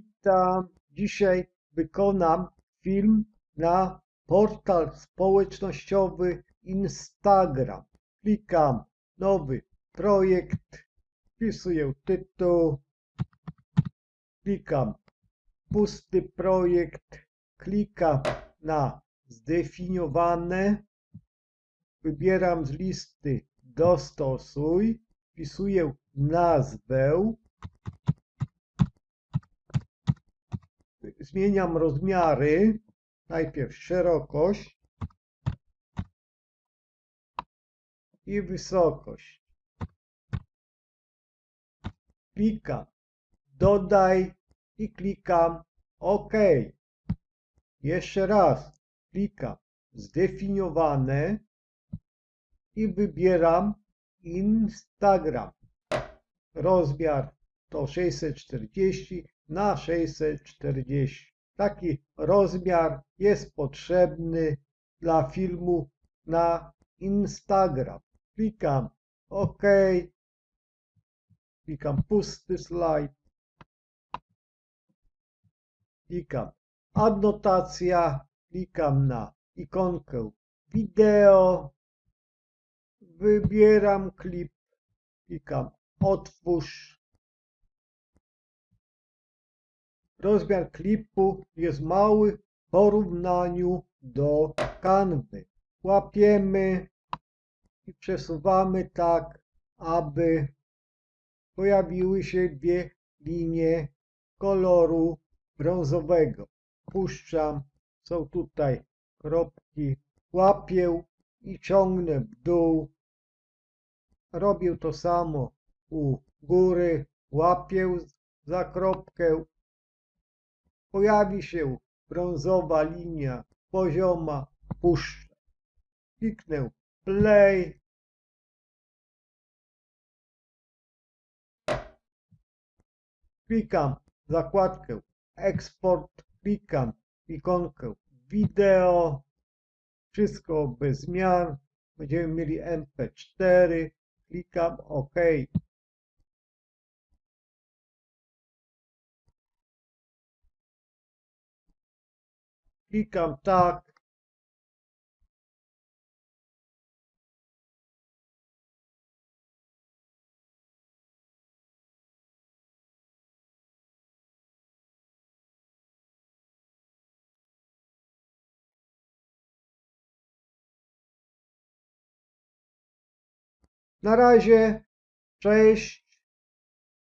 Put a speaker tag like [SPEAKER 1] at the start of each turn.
[SPEAKER 1] Witam. Dzisiaj wykonam film na portal społecznościowy Instagram. Klikam nowy projekt, wpisuję tytuł, klikam pusty projekt, klikam na zdefiniowane, wybieram z listy dostosuj, wpisuję nazwę, zmieniam rozmiary. Najpierw szerokość i wysokość. Klikam dodaj i klikam OK. Jeszcze raz klikam zdefiniowane i wybieram Instagram. Rozmiar to 640 na 640. Taki rozmiar jest potrzebny dla filmu na Instagram. Klikam OK. Klikam pusty slajd. Klikam adnotacja. Klikam na ikonkę wideo. Wybieram klip. Klikam otwórz. Rozmiar klipu jest mały w porównaniu do kanwy. Łapiemy i przesuwamy tak, aby pojawiły się dwie linie koloru brązowego. Puszczam, są tutaj kropki, łapię i ciągnę w dół. Robię to samo u góry, łapię za kropkę pojawi się brązowa linia pozioma, puszczę. Kliknę play. Klikam zakładkę eksport, klikam ikonkę wideo. Wszystko bez zmian. Będziemy mieli MP4. Klikam OK. Klikam tak. Na razie, cześć.